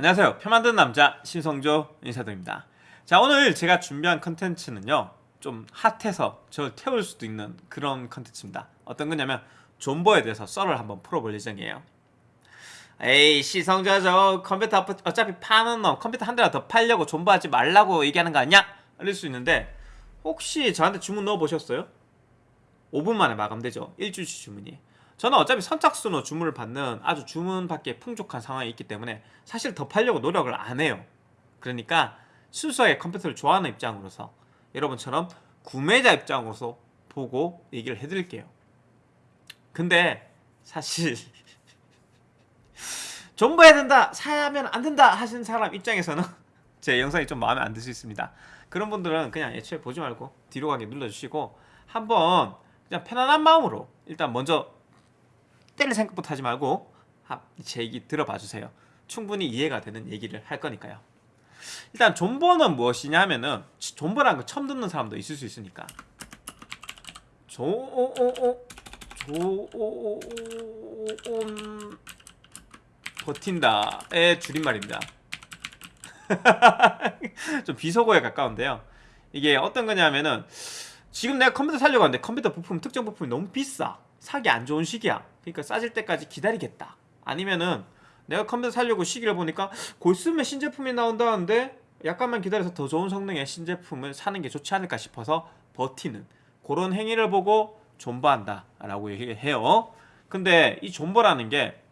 안녕하세요. 표 만드는 남자 신성조 인사드립니다. 자 오늘 제가 준비한 컨텐츠는요. 좀 핫해서 저를 태울 수도 있는 그런 컨텐츠입니다. 어떤 거냐면 존버에 대해서 썰을 한번 풀어볼 예정이에요. 에이 시성조 저 컴퓨터 어차피 파는 놈 컴퓨터 한 대나 더 팔려고 존버하지 말라고 얘기하는 거 아니야? 이럴 수 있는데 혹시 저한테 주문 넣어보셨어요? 5분 만에 마감되죠. 일주일치 주문이. 저는 어차피 선착순으로 주문을 받는 아주 주문 받기에 풍족한 상황이 있기 때문에 사실 더 팔려고 노력을 안 해요. 그러니까 순수하게 컴퓨터를 좋아하는 입장으로서 여러분처럼 구매자 입장으로서 보고 얘기를 해드릴게요. 근데 사실 존버해야 된다, 사면 안 된다 하시는 사람 입장에서는 제 영상이 좀 마음에 안 들 수 있습니다. 그런 분들은 그냥 애초에 보지 말고 뒤로 가게 눌러주시고 한번 그냥 편안한 마음으로 일단 먼저 때릴 생각부터 하지 말고 제 얘기 들어봐 주세요. 충분히 이해가 되는 얘기를 할 거니까요. 일단 존버는 무엇이냐 하면은 존버라는 거 처음 듣는 사람도 있을 수 있으니까 조오오오 조오오온 버틴다의 줄임말입니다. 좀 비속어에 가까운데요. 이게 어떤 거냐면은 지금 내가 컴퓨터 살려고 하는데 컴퓨터 부품 특정 부품이 너무 비싸. 사기 안 좋은 시기야. 그러니까 싸질 때까지 기다리겠다. 아니면은 내가 컴퓨터 살려고 시기를 보니까 곧 쓰면 신제품이 나온다는데 약간만 기다려서 더 좋은 성능의 신제품을 사는 게 좋지 않을까 싶어서 버티는 그런 행위를 보고 존버한다 라고 얘기해요. 근데 이 존버라는 게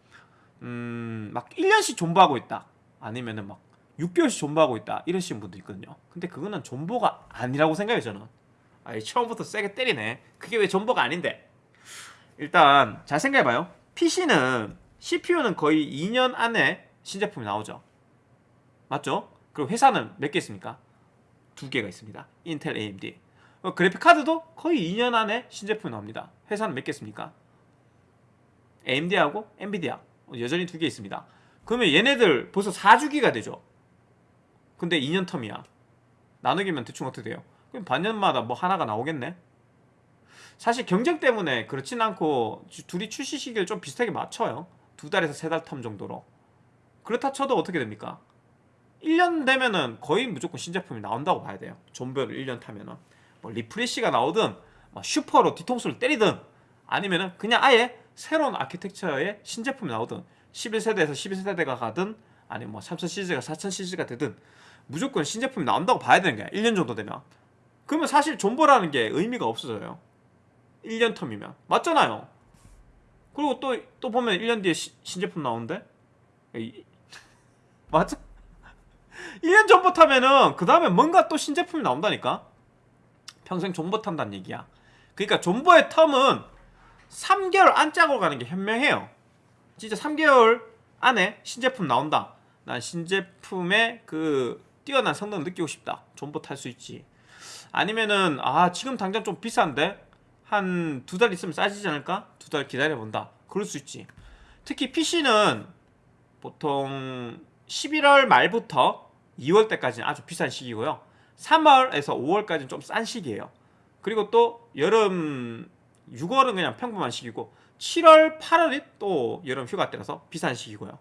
음, 막 1년씩 존버하고 있다. 아니면은 막 6개월씩 존버하고 있다. 이러시는 분도 있거든요. 근데 그거는 존버가 아니라고 생각해요 저는. 아이 처음부터 세게 때리네. 그게 왜 존버가 아닌데 일단 잘 생각해봐요. PC는 CPU는 거의 2년 안에 신제품이 나오죠. 맞죠? 그리고 회사는 몇 개 있습니까? 두 개가 있습니다. 인텔 AMD 어, 그래픽카드도 거의 2년 안에 신제품이 나옵니다. 회사는 몇 개 있습니까? AMD하고 엔비디아 여전히 두 개 있습니다. 그러면 얘네들 벌써 4주기가 되죠. 근데 2년 term이야. 나누기면 대충 어떻게 돼요? 그럼 반년마다 뭐 하나가 나오겠네 사실 경쟁 때문에 그렇진 않고 둘이 출시 시기를 좀 비슷하게 맞춰요. 두 달에서 세 달 term 정도로. 그렇다 쳐도 어떻게 됩니까? 1년 되면은 거의 무조건 신제품이 나온다고 봐야 돼요. 존버를 1년 타면은. 뭐 refresh가 나오든 뭐 슈퍼로 뒤통수를 때리든 아니면은 그냥 아예 새로운 아키텍처의 신제품이 나오든 11세대에서 12세대가 가든 아니면 뭐 3000 시리즈가 4000 시리즈가 되든 무조건 신제품이 나온다고 봐야 되는 거야. 1년 정도 되면. 그러면 사실 존버라는 게 의미가 없어져요 1년 텀이면. 맞잖아요. 그리고 또, 또 보면 1년 뒤에 시, 신제품 나오는데? 맞아? 1년 전부터 하면은 그 다음에 뭔가 또 신제품이 나온다니까? 평생 존버 탄다는 얘기야. 그러니까 존버의 텀은 3개월 안짝으로 가는 게 현명해요. 진짜 3개월 안에 신제품 나온다. 난 신제품의 그 뛰어난 성능을 느끼고 싶다. 존버 탈 수 있지. 아니면은 아 지금 당장 좀 비싼데 한 두 달 있으면 싸지지 않을까? 두 달 기다려본다. 그럴 수 있지. 특히 PC는 보통 11월 말부터 2월 때까지는 아주 비싼 시기고요. 3월에서 5월까지는 좀 싼 시기예요. 그리고 또 여름 6월은 그냥 평범한 시기고 7월 8월이 또 여름 휴가 때라서 비싼 시기고요.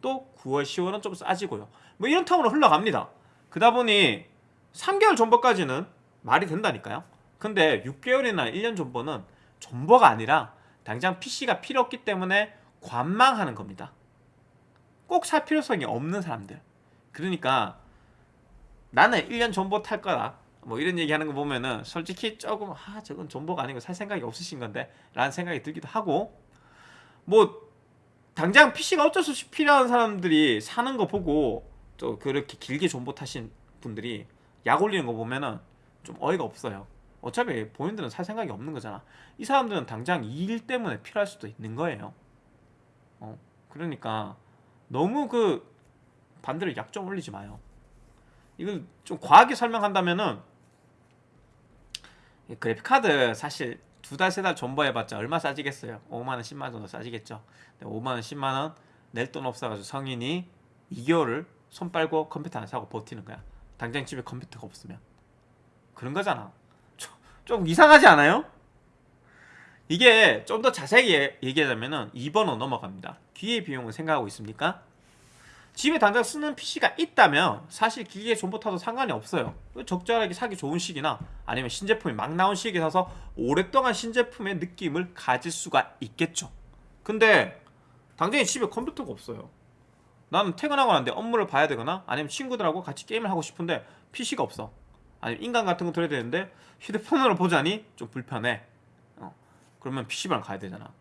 또 9월 10월은 좀 싸지고요. 뭐 이런 텀으로 흘러갑니다. 그러다 보니 3개월 존버까지는 말이 된다니까요 근데 6개월이나 1년 존버는 존버가 아니라 당장 PC가 필요 없기 때문에 관망하는 겁니다. 꼭 살 필요성이 없는 사람들. 그러니까 나는 1년 존버 탈 거다. 뭐 이런 얘기 하는 거 보면은 솔직히 조금 아 저건 존버가 아니고 살 생각이 없으신 건데 라는 생각이 들기도 하고. 뭐 당장 PC가 어쩔 수 없이 필요한 사람들이 사는 거 보고 또 그렇게 길게 존버 타신 분들이 약 올리는 거 보면은 좀 어이가 없어요 어차피 본인들은 살 생각이 없는 거잖아. 이 사람들은 당장 이 일 때문에 필요할 수도 있는 거예요. 어 그러니까 너무 그 반대로 약좀 올리지 마요. 이걸 좀 과하게 설명한다면은 그래픽카드 사실 두 달 세달 존버해봤자 얼마 싸지겠어요? 5만원 10만원 정도 싸지겠죠. 5만원 10만원 낼 돈 없어가지고 성인이 2개월을 손 빨고 컴퓨터 안 사고 버티는 거야. 당장 집에 컴퓨터가 없으면. 그런 거잖아 좀, 좀 이상하지 않아요? 이게 좀 더 자세히 얘기하자면은 2번으로 넘어갑니다 기회 비용을 생각하고 있습니까? 집에 당장 쓰는 PC가 있다면 사실 기계 존버 타도 상관이 없어요. 적절하게 사기 좋은 시기나 아니면 신제품이 막 나온 시기에 사서 오랫동안 신제품의 느낌을 가질 수가 있겠죠. 근데 당장에 집에 컴퓨터가 없어요. 나는 퇴근하고 난데 업무를 봐야 되거나 아니면 친구들하고 같이 게임을 하고 싶은데 PC가 없어. 아니면 인간 같은 거 들어야 되는데 휴대폰으로 보자니 좀 불편해. 어. 그러면 PC방 가야 되잖아.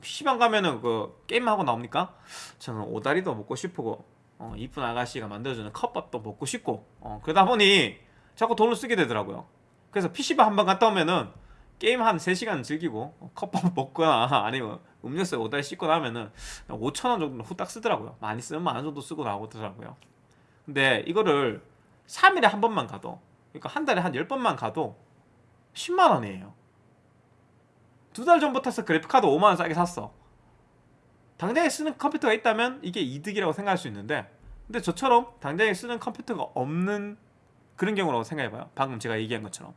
PC방 가면은 그 게임하고 나옵니까? 저는 오다리도 먹고 싶고 어, 이쁜 아가씨가 만들어주는 컵밥도 먹고 싶고 어, 그러다 보니 자꾸 돈을 쓰게 되더라고요. 그래서 PC방 한 번 갔다 오면은 게임 한 3시간 즐기고 어, 컵밥 먹거나 아니면 음료수에 오다리 씻고 나면은 5천원 정도는 후딱 쓰더라고요. 많이 쓰면 만원 정도 쓰고 나오더라고요. 근데 이거를 3일에 한 번만 가도 그러니까 한 달에 한 10번만 가도 10만원이에요. 두 달 전부터 서 그래픽카드 5만원 싸게 샀어. 당장에 쓰는 컴퓨터가 있다면 이게 이득이라고 생각할 수 있는데 근데 저처럼 당장에 쓰는 컴퓨터가 없는 그런 경우라고 생각해봐요. 방금 제가 얘기한 것처럼.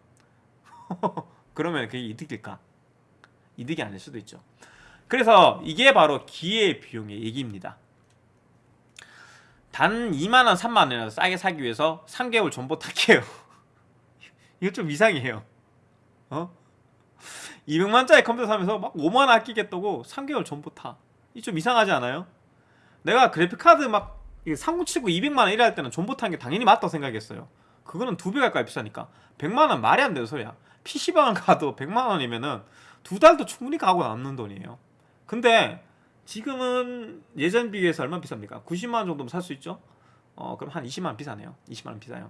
그러면 그게 이득일까? 이득이 아닐 수도 있죠. 그래서 이게 바로 기회 비용의 얘기입니다. 단 2만원, 3만원이라도 싸게 사기 위해서 3개월 전보 타기예요. 이거 좀 이상해요. 어? 200만짜리 컴퓨터 사면서 막 5만원 아끼겠다고 3개월 전보 타. 이좀 이상하지 않아요? 내가 그래픽카드 막 3079 200만원 이럴 때는 전보 탄게 당연히 맞다고 생각했어요. 그거는 두 배 가까이 비싸니까 100만원 말이 안 되는 소리야. PC방 가도 100만원이면은 두 달도 충분히 가고 남는 돈이에요. 근데 지금은 예전 비교해서 얼마 비쌉니까? 90만원 정도면 살 수 있죠? 어 그럼 한 20만원 비싸네요 20만원 비싸요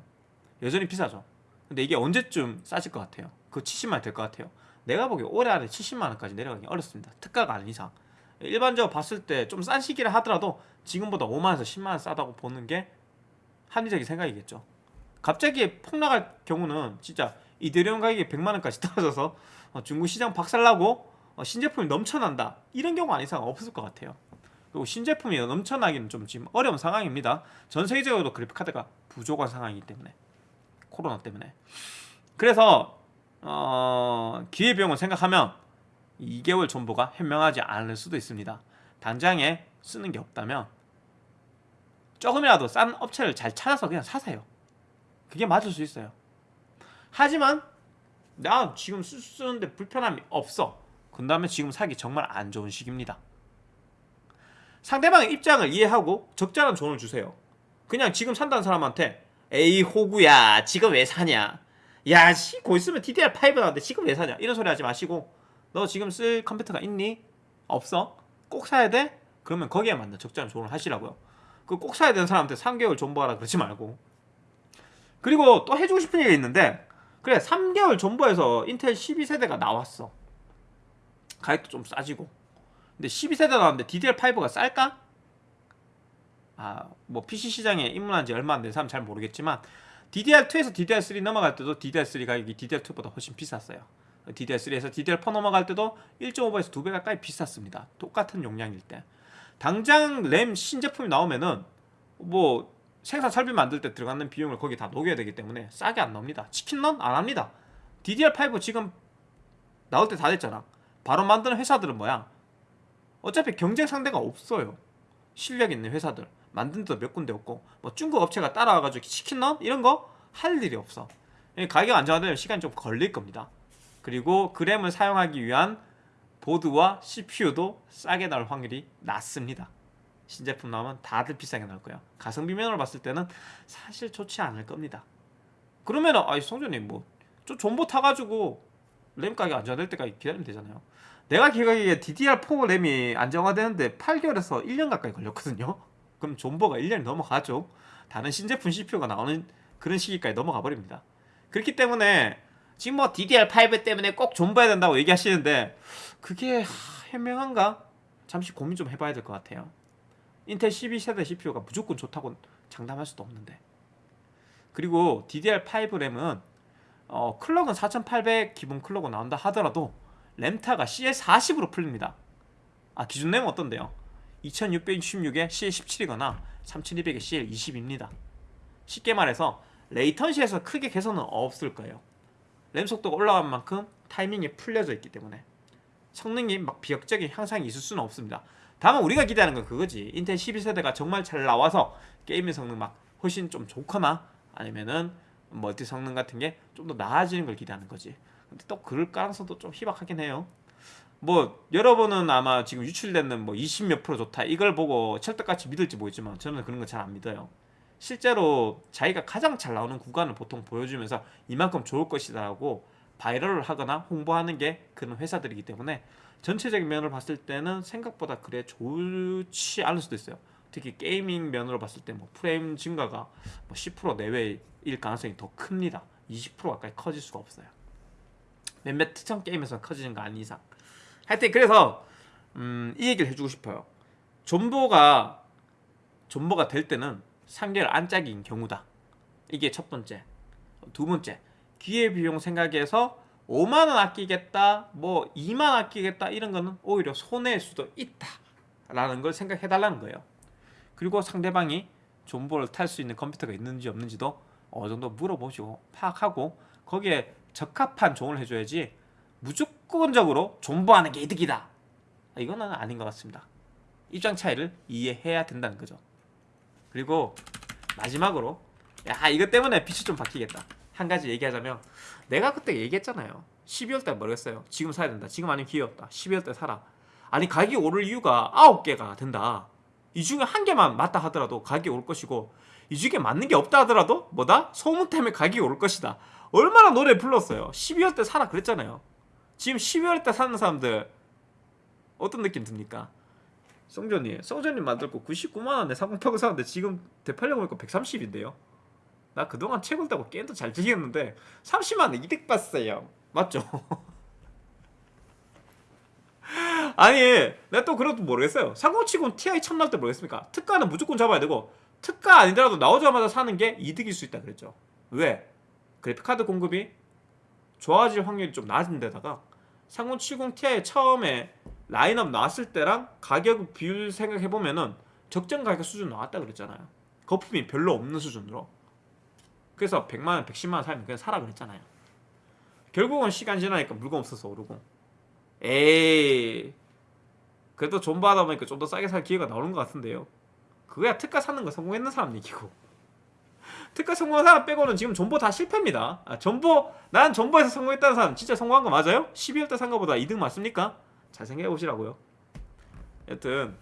여전히 비싸죠 근데 이게 언제쯤 싸질 것 같아요? 그 70만원 될것 같아요. 내가 보기에 올해 안에 70만원까지 내려가기 어렵습니다. 특가가 아닌 이상. 일반적으로 봤을 때 좀 싼 시기를 하더라도 지금보다 5만원에서 10만원 싸다고 보는 게 합리적인 생각이겠죠. 갑자기 폭락할 경우는 진짜 이데리움 가격이 100만원까지 떨어져서 어, 중국 시장 박살나고 어, 신제품이 넘쳐난다. 이런 경우 아닌 이상 없을 것 같아요. 그리고 신제품이 넘쳐나기는 좀 지금 어려운 상황입니다. 전 세계적으로 그래픽카드가 부족한 상황이기 때문에 코로나 때문에. 그래서 어, 기회비용을 생각하면 2개월 존버가 현명하지 않을 수도 있습니다. 당장에 쓰는 게 없다면 조금이라도 싼 업체를 잘 찾아서 그냥 사세요. 그게 맞을 수 있어요. 하지만 나 지금 쓰는데 불편함이 없어. 그다음에 지금 사기 정말 안 좋은 시기입니다. 상대방의 입장을 이해하고 적절한 조언을 주세요. 그냥 지금 산다는 사람한테 에이 호구야 지금 왜 사냐 야씨 곧 있으면 DDR5 나왔는데 지금 왜 사냐 이런 소리 하지 마시고 너 지금 쓸 컴퓨터가 있니? 없어? 꼭 사야 돼? 그러면 거기에 맞는 적절한 조언을 하시라고요. 그 꼭 사야 되는 사람한테 3개월 존버하라 그러지 말고 그리고 또 해주고 싶은 얘기가 있는데 그래 3개월 존버해서 인텔 12세대가 나왔어 가격도 좀 싸지고 근데 12세대 나왔는데 DDR5가 쌀까? 아 뭐 PC 시장에 입문한 지 얼마 안 된 사람 잘 모르겠지만 DDR2에서 DDR3 넘어갈 때도 DDR3 가격이 DDR2보다 훨씬 비쌌어요 DDR3에서 DDR4 넘어갈 때도 1.5배에서 2배 가까이 비쌌습니다 똑같은 용량일 때 당장 램 신제품이 나오면은 뭐 생산 설비 만들 때 들어가는 비용을 거기 다 녹여야 되기 때문에 싸게 안 나옵니다 치킨런? 안 합니다 DDR5 지금 나올 때 다 됐잖아 바로 만드는 회사들은 뭐야? 어차피 경쟁 상대가 없어요. 실력 있는 회사들 만든 데도 몇 군데 없고 뭐 중국 업체가 따라와가지고 치킨 런 이런 거 할 일이 없어. 가격 안정화되면 시간이 좀 걸릴 겁니다. 그리고 그램을 사용하기 위한 보드와 CPU도 싸게 나올 확률이 낮습니다. 신제품 나오면 다들 비싸게 나올 거예요. 가성비 면으로 봤을 때는 사실 좋지 않을 겁니다. 그러면은 아이 성준님 뭐저 존버 타가지고 램 가격 안정화될 때까지 기다리면 되잖아요. 내가 기억하기에 DDR4 램이 안정화되는데 8개월에서 1년 가까이 걸렸거든요. 그럼 존버가 1년이 넘어가죠. 다른 신제품 CPU가 나오는 그런 시기까지 넘어가 버립니다. 그렇기 때문에 지금 뭐 DDR5 때문에 꼭 존버해야 된다고 얘기하시는데 그게 현명한가? 잠시 고민 좀 해봐야 될 것 같아요. 인텔 12세대 CPU가 무조건 좋다고 장담할 수도 없는데 그리고 DDR5 램은 어, 클럭은 4800 기본 클럭으로 나온다 하더라도 램타가 CL40으로 풀립니다. 아 기준 램은 어떤데요? 2666에 CL17이거나 3200에 CL20입니다. 쉽게 말해서 레이턴시에서 크게 개선은 없을 거예요. 램 속도가 올라간 만큼 타이밍이 풀려져 있기 때문에 성능이 막 비약적인 향상이 있을 수는 없습니다. 다만 우리가 기대하는 건 그거지 인텔 12세대가 정말 잘 나와서 게임의 성능 막 훨씬 좀 좋거나 아니면은 멀티 성능 같은 게 좀 더 나아지는 걸 기대하는 거지 근데 또 그럴 가능성도 좀 희박하긴 해요 뭐 여러분은 아마 지금 유출되는 뭐 20 몇 프로 좋다 이걸 보고 철떡같이 믿을지 모르지만 저는 그런 거 잘 안 믿어요 실제로 자기가 가장 잘 나오는 구간을 보통 보여주면서 이만큼 좋을 것이다 라고 viral을 하거나 홍보하는 게 그런 회사들이기 때문에 전체적인 면을 봤을 때는 생각보다 그래 좋지 않을 수도 있어요. 특히 gaming 면으로 봤을 때 뭐 프레임 증가가 뭐 10% 내외일 가능성이 더 큽니다. 20% 가까이 커질 수가 없어요. 몇몇 특정 게임에서 커지는 거 아닌 이상. 하여튼 그래서 음, 이 얘기를 해주고 싶어요. 존버가 존버가 될 때는 3개월 안짝인 경우다. 이게 첫 번째. 두 번째. 기회비용 생각해서 5만원 아끼겠다, 뭐 2만 아끼겠다 이런 거는 오히려 손해일 수도 있다. 라는 걸 생각해 달라는 거예요. 그리고 상대방이 존버를 탈 수 있는 컴퓨터가 있는지 없는지도 어느 정도 물어보시고 파악하고 거기에 적합한 조언을 해줘야지 무조건적으로 존버하는 게 이득이다. 이거는 아닌 것 같습니다. 입장 차이를 이해해야 된다는 거죠. 그리고 마지막으로 야 이것 때문에 빛이 좀 바뀌겠다. 한 가지 얘기하자면 내가 그때 얘기했잖아요. 12월 달 모르겠어요. 지금 사야 된다. 지금 아니면 기회 없다. 12월 달 사라. 아니 가격이 오를 이유가 9개가 된다. 이 중에 한 개만 맞다 하더라도 가격이 오를 것이고 이 중에 맞는 게 없다 하더라도 뭐다? 소문 때문에 가격이 오를 것이다. 얼마나 노래 불렀어요. 12월 때 사라 그랬잖아요. 지금 12월 때 사는 사람들 어떤 느낌 듭니까? 성전이 성전이 만들고 99만 원에 상공평을 사는데 지금 대팔려 보니까 130인데요. 나 그동안 채굴 따고 게임도 잘 즐겼는데 30만 원 이득 봤어요. 맞죠? 아니 내가 또 그래도 모르겠어요. 상공치곤 TI 참날때 모르겠습니까? 특가는 무조건 잡아야 되고 특가 아니더라도 나오자마자 사는 게 이득일 수 있다 그랬죠. 왜? 그래픽카드 공급이 좋아질 확률이 좀 낮은 데다가 3070 Ti 처음에 라인업 나왔을 때랑 가격 비율 생각해 보면은 적정 가격 수준 나왔다 그랬잖아요. 거품이 별로 없는 수준으로. 그래서 100만 원, 110만 원 살면 그냥 사라 그랬잖아요. 결국은 시간 지나니까 물건 없어서 오르고. 에이. 그래도 존버하다 보니까 좀 더 싸게 살 기회가 나오는 것 같은데요. 그거야 특가 사는 거 성공했는 사람 얘기고. 특가 성공한 사람 빼고는 지금 존버 다 실패입니다. 아, 존버, 난 존버에서 성공했다는 사람 진짜 성공한 거 맞아요? 12월 때산 거보다 이득 맞습니까? 잘 생각해 보시라고요. 여튼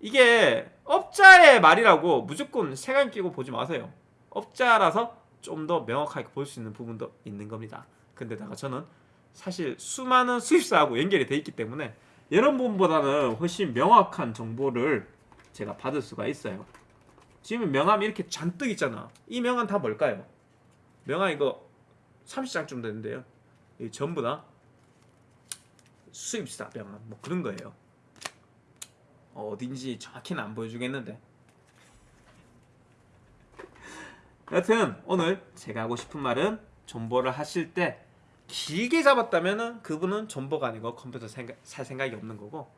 이게 업자의 말이라고 무조건 세간 끼고 보지 마세요. 업자라서 좀 더 명확하게 볼 수 있는 부분도 있는 겁니다. 근데다가 저는 사실 수많은 수입사하고 연결이 돼 있기 때문에 이런 부분보다는 훨씬 명확한 정보를 제가 받을 수가 있어요. 지금 명함이 이렇게 잔뜩 있잖아. 이 명함 다 뭘까요? 명함 이거 30장쯤 되는데요. 이 전부 다 수입사 명함 뭐 그런 거예요. 어딘지 정확히는 안 보여주겠는데. 여튼 오늘 제가 하고 싶은 말은 존버를 하실 때 길게 잡았다면은 그분은 존버가 아니고 컴퓨터 생각, 살 생각이 없는 거고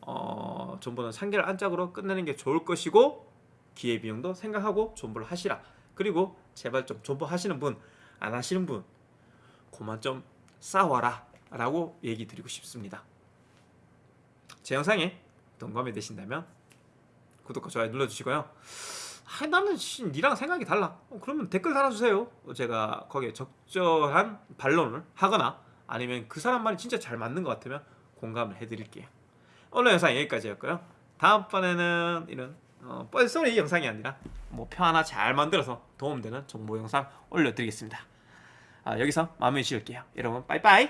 어, 존버는 3개월 안짝으로 끝내는 게 좋을 것이고 기회비용도 생각하고 존버를 하시라. 그리고 제발 좀 존버 하시는 분 안 하시는 분 그만 좀 싸워라 라고 얘기 드리고 싶습니다. 제 영상에 동감이 되신다면 구독과 좋아요 눌러주시고요. 아, 나는 씨, 니랑 생각이 달라. 어, 그러면 댓글 달아주세요. 제가 거기에 적절한 반론을 하거나 아니면 그 사람 말이 진짜 잘 맞는 것 같으면 공감을 해드릴게요. 오늘 영상 여기까지였고요. 다음번에는 이런 어, 뻘소리 영상이 아니라 뭐 표 하나 잘 만들어서 도움되는 정보 영상 올려드리겠습니다. 아, 여기서 마무리 지을게요. 여러분 빠이빠이